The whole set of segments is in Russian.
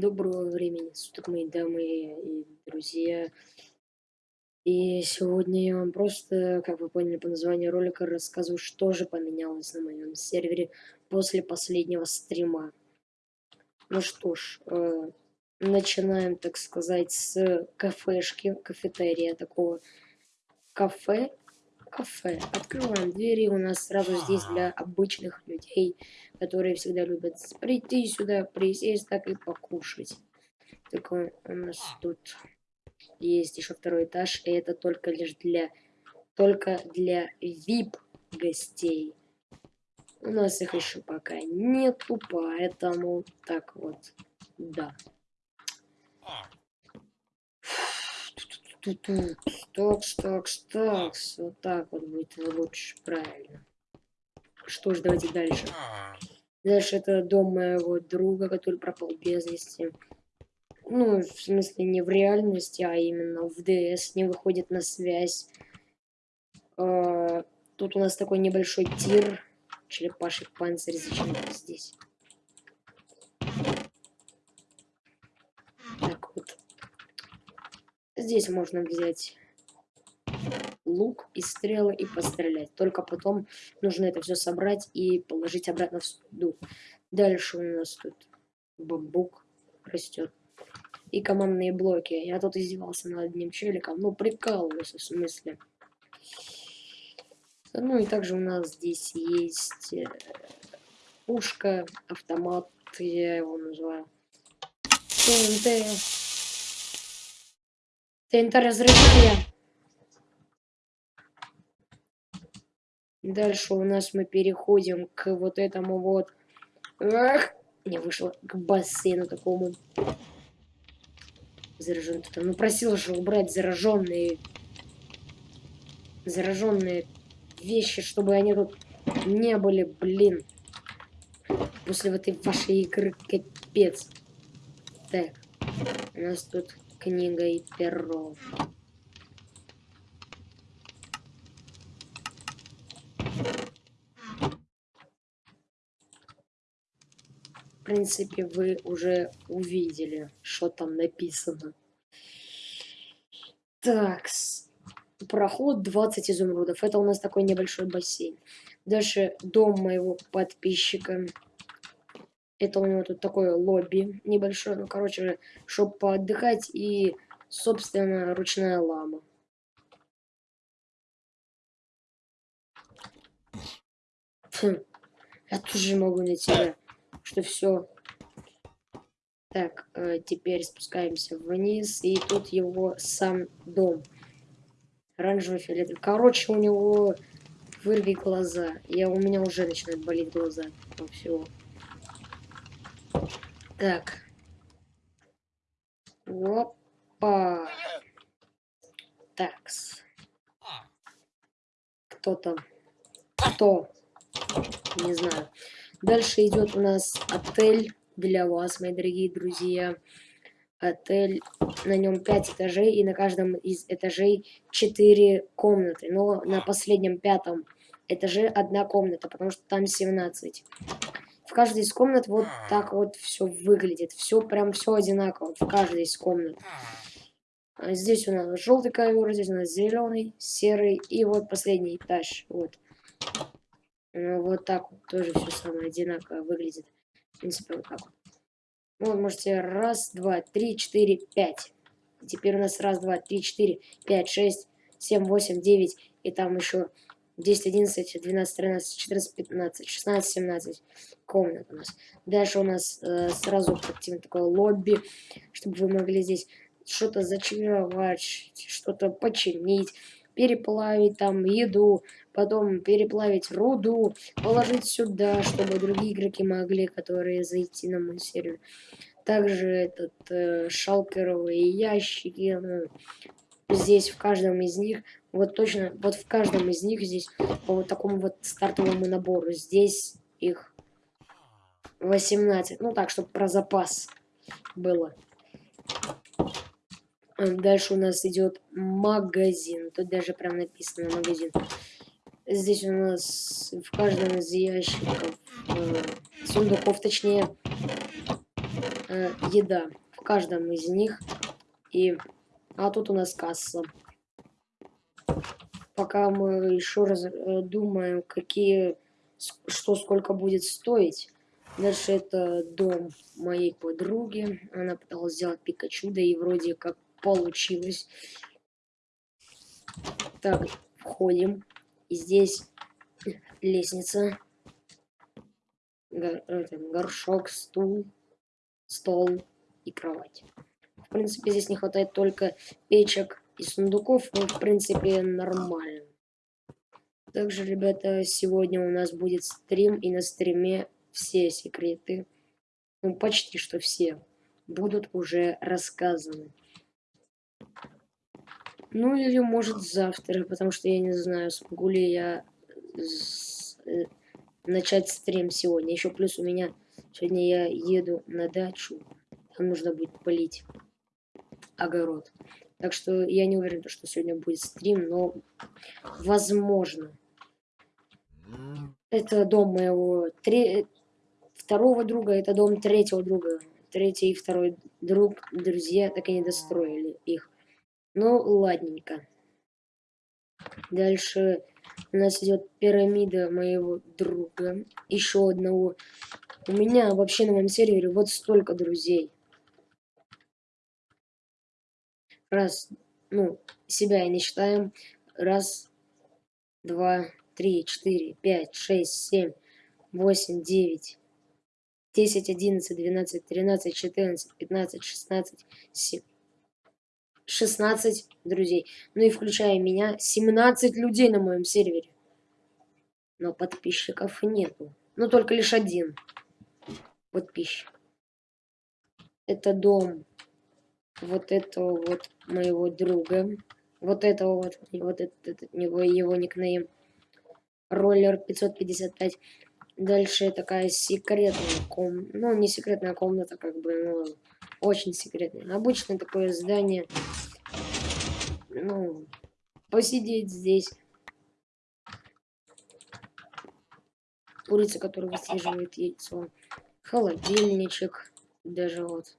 Доброго времени суток, мои дамы и друзья. И сегодня я вам просто, как вы поняли по названию ролика, рассказываю, что же поменялось на моем сервере после последнего стрима. Ну что ж, э, начинаем, так сказать, с кафешки, кафетерия такого. Кафе, кафе. Открываем двери, у нас сразу здесь для обычных людей которые всегда любят прийти сюда, присесть так и покушать. Такой у нас тут есть еще второй этаж, и это только лишь для только для VIP гостей. У нас их еще пока нету, поэтому так вот, да. Такс, такс, такс. Вот так вот будет лучше, правильно. Что ж, давайте дальше. Дальше это дом моего друга, который пропал без вести. Ну, в смысле, не в реальности, а именно в ДС, не выходит на связь. А, тут у нас такой небольшой тир. Черепаший панцирь зачем здесь? Так вот. Здесь можно взять лук и стрелы и пострелять. Только потом нужно это все собрать и положить обратно в суду. Дальше у нас тут бамбук растет. И командные блоки. Я тут издевался над одним челиком. Ну, прикалывался, в смысле. Ну и также у нас здесь есть э, пушка, автомат, я его называю. ТНТ. ТНТ разрывная. Дальше у нас мы переходим к вот этому вот... Ах, не вышло к бассейну такому. Заражен там. Ну просил же убрать зараженные... Зараженные вещи, чтобы они тут не были, блин. После вот этой вашей игры капец. Так, у нас тут книга и перо. Принципе, вы уже увидели, что там написано. Так, проход 20 изумрудов. Это у нас такой небольшой бассейн. Дальше дом моего подписчика. Это у него тут такое лобби небольшое. Ну, короче, чтобы поотдыхать и, собственно, ручная лама. Хм, я тоже могу на тебя что все. Так, э, теперь спускаемся вниз, и тут его сам дом. Оранжевый фиолетовый. Короче, у него вырви глаза. Я, у меня уже начинают болеть глаза. Ну, все. Так. Опа. Такс. Кто там? Кто? Не знаю. Дальше идет у нас отель для вас, мои дорогие друзья. Отель, на нем 5 этажей, и на каждом из этажей 4 комнаты. Но на последнем пятом этаже одна комната, потому что там 17. В каждой из комнат вот так вот все выглядит. Все прям все одинаково в каждой из комнат. Здесь у нас желтый ковер, здесь у нас зеленый, серый и вот последний этаж. Вот. Ну, вот так вот тоже все самое одинаково выглядит. В принципе, вот так вот. Ну, вот можете раз, два, три, четыре, пять. Теперь у нас раз, два, три, четыре, пять, шесть, семь, восемь, девять. И там еще 10, 11, 12, 13, 14, 15, 16, 17 комнат у нас. Дальше у нас э, сразу активно такое лобби, чтобы вы могли здесь что-то зачаровать, что-то починить, переплавить там еду, потом переплавить руду, положить сюда, чтобы другие игроки могли, которые зайти на мой сервер. Также этот э, шалкеровые ящики, ну, здесь в каждом из них, вот точно, вот в каждом из них здесь по вот такому вот стартовому набору, здесь их 18, ну так, чтобы про запас было. Дальше у нас идет магазин. Тут даже прям написано магазин. Здесь у нас в каждом из ящиков, э, сундуков точнее, э, еда в каждом из них. И... А тут у нас касса. Пока мы еще раз э, думаем, какие... Что сколько будет стоить. Дальше это дом моей подруги. Она пыталась сделать Пикачу, да и вроде как получилось. Так, входим. И здесь лестница. Гор, горшок, стул, стол и кровать. В принципе, здесь не хватает только печек и сундуков, но в принципе нормально. Также, ребята, сегодня у нас будет стрим, и на стриме все секреты, ну почти что все, будут уже рассказаны. Ну или может завтра, потому что я не знаю, смогу ли я э, начать стрим сегодня. Еще плюс у меня сегодня я еду на дачу, там нужно будет полить огород. Так что я не уверен, что сегодня будет стрим, но возможно. Это дом моего три... второго друга, это дом третьего друга. Третий и второй друг, друзья, так и не достроили их. Ну, ладненько. Дальше у нас идет пирамида моего друга. Еще одного. У меня вообще на моем сервере вот столько друзей. Раз, ну, себя не считаем. Раз, два, три, четыре, пять, шесть, семь, восемь, девять, десять, одиннадцать, двенадцать, тринадцать, четырнадцать, пятнадцать, шестнадцать, семь. 16 друзей. Ну и включая меня, 17 людей на моем сервере. Но подписчиков нету. Ну, только лишь один подписчик. Это дом вот этого вот моего друга. Вот этого вот, вот этот, его, его никнейм. Роллер 555. Дальше такая секретная комната. Ну, не секретная комната, как бы, ну, очень секретная. Обычное такое здание ну, посидеть здесь. Курица, которая выслеживает яйцо. Холодильничек. Даже вот.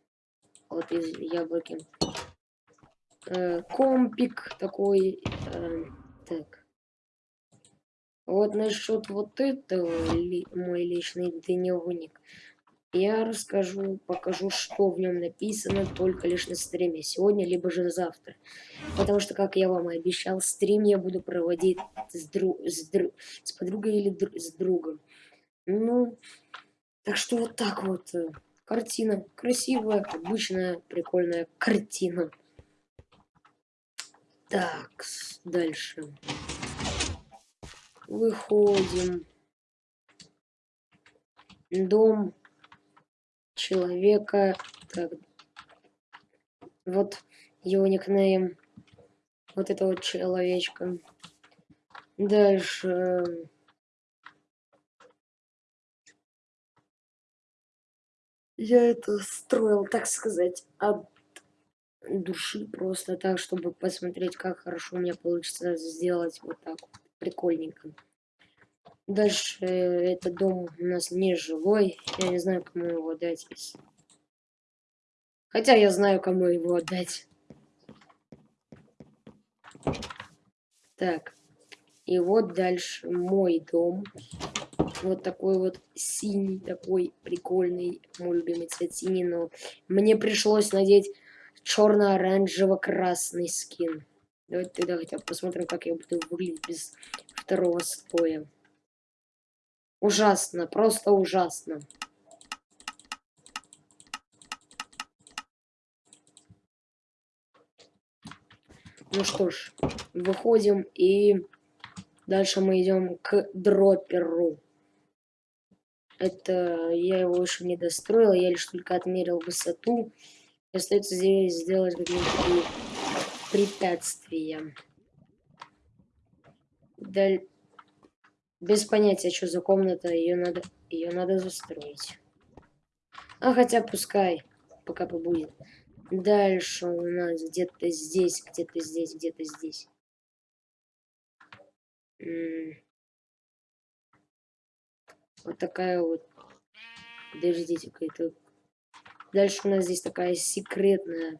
Вот из яблоки. Э, компик такой. Э, так. Вот насчет вот этого ли, мой личный дневник я расскажу, покажу, что в нем написано только лишь на стриме сегодня, либо же завтра. Потому что, как я вам и обещал, стрим я буду проводить с, дру с, дру с подругой или дру с другом. Ну, так что вот так вот. Э, картина красивая, обычная, прикольная картина. Так, дальше. Выходим. Дом человека. Так. Вот его никнейм. Вот этого человечка. Дальше. Я это строил, так сказать, от души просто так, чтобы посмотреть, как хорошо у меня получится сделать вот так вот, прикольненько. Дальше э, этот дом у нас не живой. Я не знаю, кому его отдать. Хотя я знаю, кому его отдать. Так. И вот дальше мой дом. Вот такой вот синий, такой прикольный. Мой любимый цвет синий, но мне пришлось надеть черно-оранжево-красный скин. Давайте тогда хотя бы посмотрим, как я буду выглядеть без второго слоя. Ужасно, просто ужасно. Ну что ж, выходим и дальше мы идем к дроперу. Это я его еще не достроил, я лишь только отмерил высоту. И остается здесь сделать какие-то препятствия. Даль... Без понятия, что за комната, ее надо, ее надо застроить. А хотя пускай, пока побудет. Дальше у нас где-то здесь, где-то здесь, где-то здесь. М -м вот такая вот. Подождите, какая-то Дальше у нас здесь такая секретная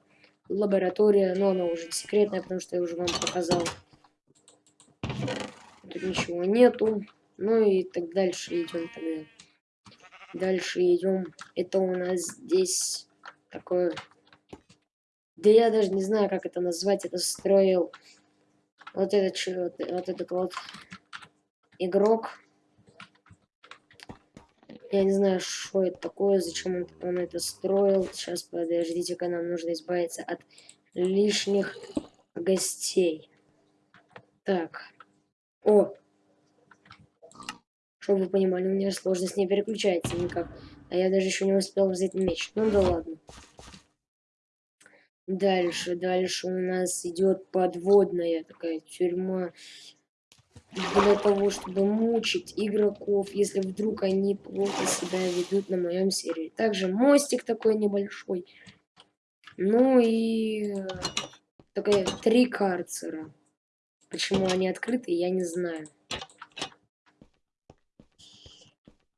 лаборатория, но она уже секретная, потому что я уже вам показал. Тут ничего нету. Ну и так дальше идем тогда. Дальше идем. Это у нас здесь такое... Да я даже не знаю, как это назвать. Это строил вот этот, вот, вот этот вот игрок. Я не знаю, что это такое, зачем он, он это строил. Сейчас, подождите-ка, нам нужно избавиться от лишних гостей. Так. О! Чтобы вы понимали, у меня сложность не переключается никак. А я даже еще не успел взять меч. Ну да ладно. Дальше, дальше у нас идет подводная такая тюрьма для того, чтобы мучить игроков, если вдруг они плохо себя ведут на моем сервере. Также мостик такой небольшой. Ну и э, такая три карцера. Почему они открыты, я не знаю.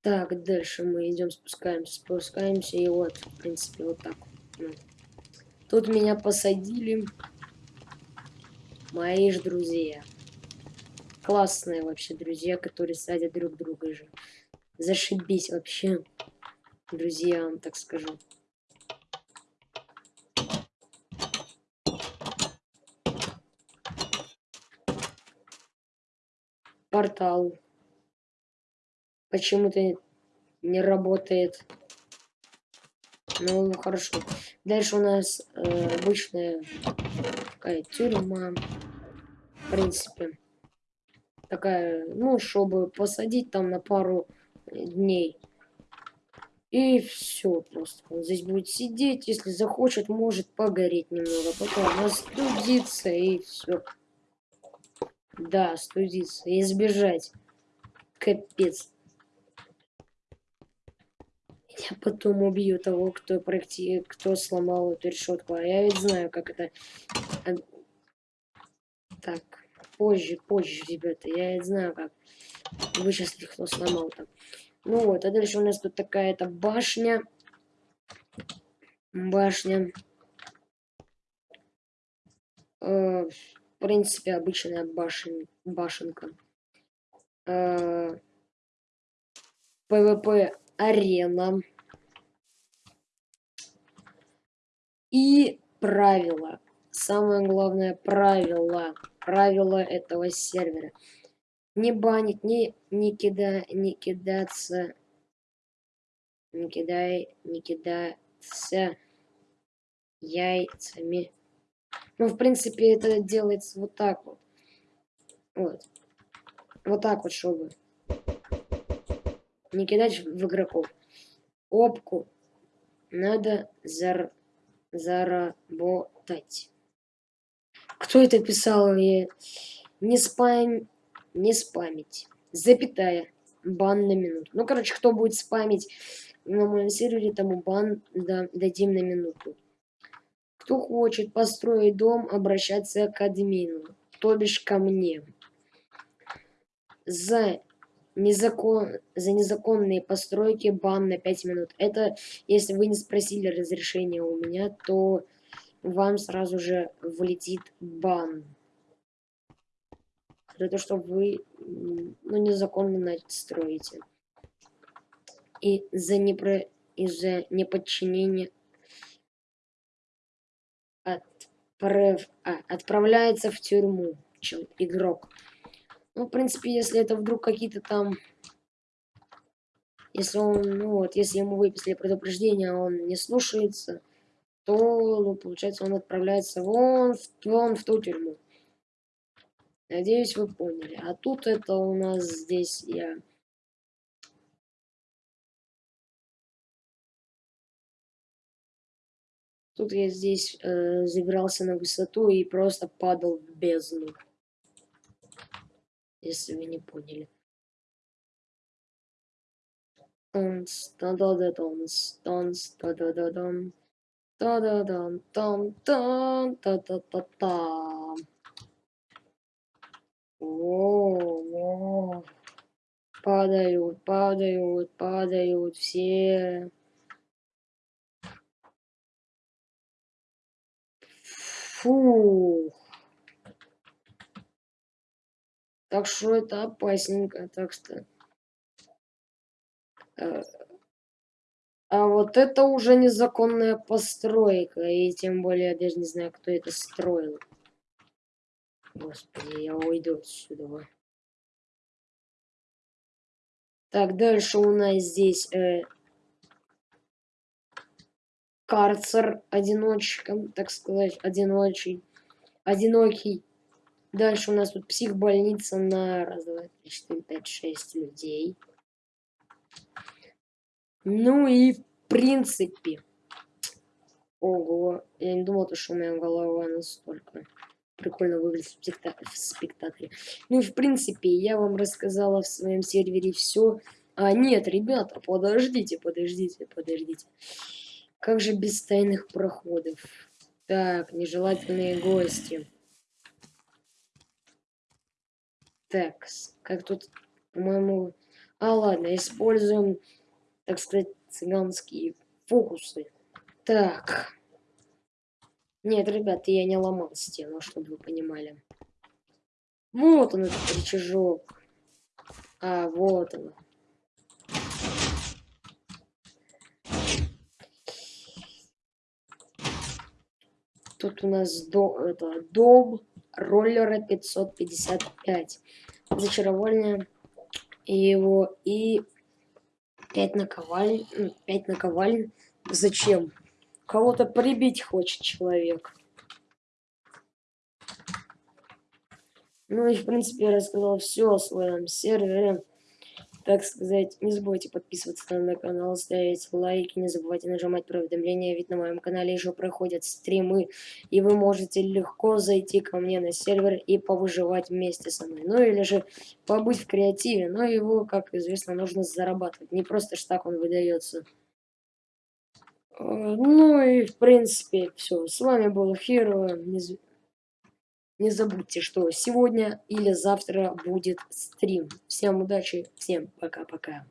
Так, дальше мы идем, спускаемся, спускаемся, и вот, в принципе, вот так. Ну. Тут меня посадили мои же друзья классные вообще друзья, которые садят друг друга же. Зашибись вообще, друзья, вам так скажу. Портал. Почему-то не работает. Ну, хорошо. Дальше у нас э, обычная такая тюрьма. В принципе такая, ну, чтобы посадить там на пару дней. И все просто. Он здесь будет сидеть, если захочет, может погореть немного. Потом остудиться и все. Да, студиться. И избежать. Капец. Я потом убью того, кто проекти... кто сломал эту решетку. А я ведь знаю, как это... Так позже, позже, ребята. Я знаю, как вычислить, кто сломал там. Ну вот, а дальше у нас тут такая-то башня. Башня. Э, в принципе, обычная башен, башенка. Э, PvP арена. И правила. Самое главное правило правила этого сервера. Не банить, не, не, кида, не кидаться, не кидай, не кидаться яйцами. Ну, в принципе, это делается вот так вот. Вот. Вот так вот, чтобы не кидать в игроков. Опку надо зар заработать. Кто это писал? Я... Не спам... Не спамить. Запятая. Бан на минуту. Ну, короче, кто будет спамить на моем сервере, тому бан да, дадим на минуту. Кто хочет построить дом, обращаться к админу, то бишь ко мне. За, незакон, за незаконные постройки бан на 5 минут. Это, если вы не спросили разрешения у меня, то вам сразу же влетит бан. За то, что вы ну, незаконно строите. И за, непро... из-за неподчинения отправ... а, отправляется в тюрьму чем игрок. Ну, в принципе, если это вдруг какие-то там... Если он, ну вот, если ему выписали предупреждение, а он не слушается, то, ну, получается, он отправляется вон в, вон в ту тюрьму. Надеюсь, вы поняли. А тут это у нас здесь я... Тут я здесь э, забирался на высоту и просто падал в бездну. Если вы не поняли. Тонс, та-да-да-тонс, тонс, та да дам там там та та та там О, падают, падают, падают все. Фух. Так что это опасненько, так что... Э, а вот это уже незаконная постройка, и тем более я даже не знаю, кто это строил. Господи, я уйду отсюда. Так, дальше у нас здесь э, карцер одиночком, так сказать, одиночий, одинокий. Дальше у нас тут психбольница на раз, два, три, четыре, пять, шесть людей. Ну и в принципе. Ого, я не думал, что у меня голова настолько прикольно выглядит в спектакле. Ну и в принципе, я вам рассказала в своем сервере все. А нет, ребята, подождите, подождите, подождите. Как же без тайных проходов? Так, нежелательные гости. Так, как тут, по-моему... А, ладно, используем, так сказать, цыганские фокусы. Так. Нет, ребята, я не ломал стену, чтобы вы понимали. Вот он, этот рычажок. А, вот он. Тут у нас до, это, дом роллера 555. Зачарование его и 5 наковаль. 5 наковаль. Зачем? Кого-то прибить хочет человек. Ну и в принципе я рассказал все о своем сервере так сказать, не забывайте подписываться на мой канал, ставить лайки, не забывайте нажимать про уведомления, ведь на моем канале еще проходят стримы, и вы можете легко зайти ко мне на сервер и повыживать вместе со мной. Ну или же побыть в креативе, но его, как известно, нужно зарабатывать, не просто ж так он выдается. Э, ну и в принципе все. С вами был Хиро. Не забудьте, что сегодня или завтра будет стрим. Всем удачи, всем пока-пока.